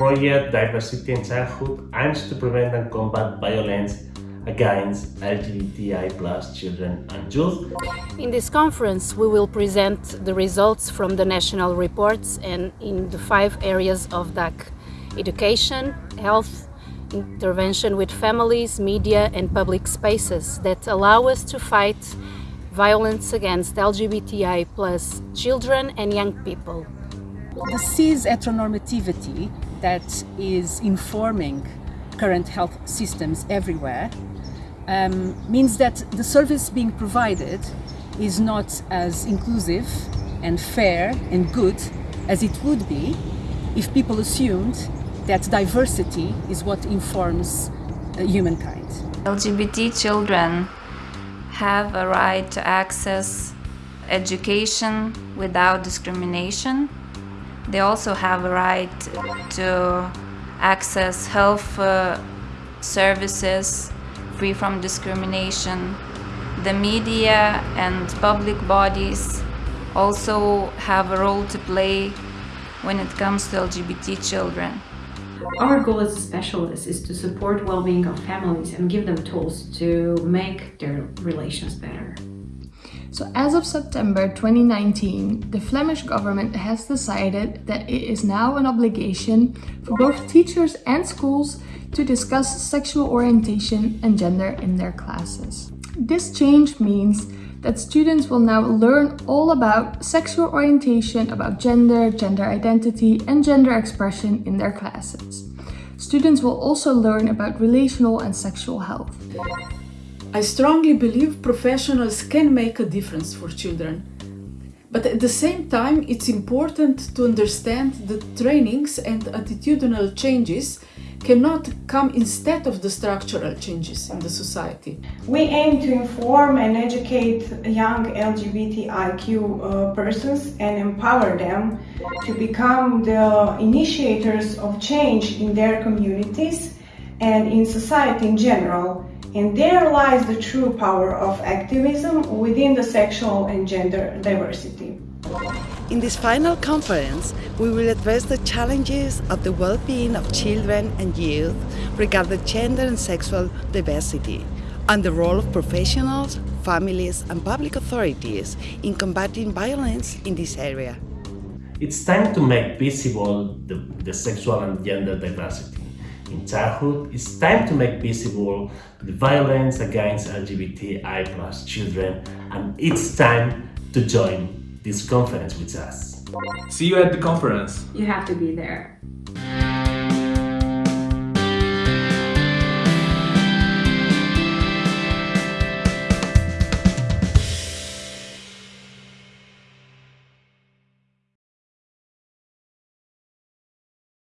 project Diversity in Childhood aims to prevent and combat violence against LGBTI plus children and youth. In this conference, we will present the results from the national reports and in the five areas of DAC education, health, intervention with families, media and public spaces that allow us to fight violence against LGBTI plus children and young people. The cis heteronormativity that is informing current health systems everywhere um, means that the service being provided is not as inclusive and fair and good as it would be if people assumed that diversity is what informs uh, humankind. LGBT children have a right to access education without discrimination. They also have a right to access health uh, services free from discrimination. The media and public bodies also have a role to play when it comes to LGBT children. Our goal as a specialist is to support well-being of families and give them tools to make their relations better. So as of September 2019, the Flemish government has decided that it is now an obligation for both teachers and schools to discuss sexual orientation and gender in their classes. This change means that students will now learn all about sexual orientation, about gender, gender identity and gender expression in their classes. Students will also learn about relational and sexual health. I strongly believe professionals can make a difference for children. But at the same time, it's important to understand that trainings and attitudinal changes cannot come instead of the structural changes in the society. We aim to inform and educate young LGBTIQ uh, persons and empower them to become the initiators of change in their communities and in society in general. And there lies the true power of activism within the sexual and gender diversity. In this final conference, we will address the challenges of the well-being of children and youth regarding gender and sexual diversity and the role of professionals, families and public authorities in combating violence in this area. It's time to make visible the, the sexual and gender diversity. In childhood, it's time to make visible the violence against LGBTI plus children and it's time to join this conference with us. See you at the conference. You have to be there.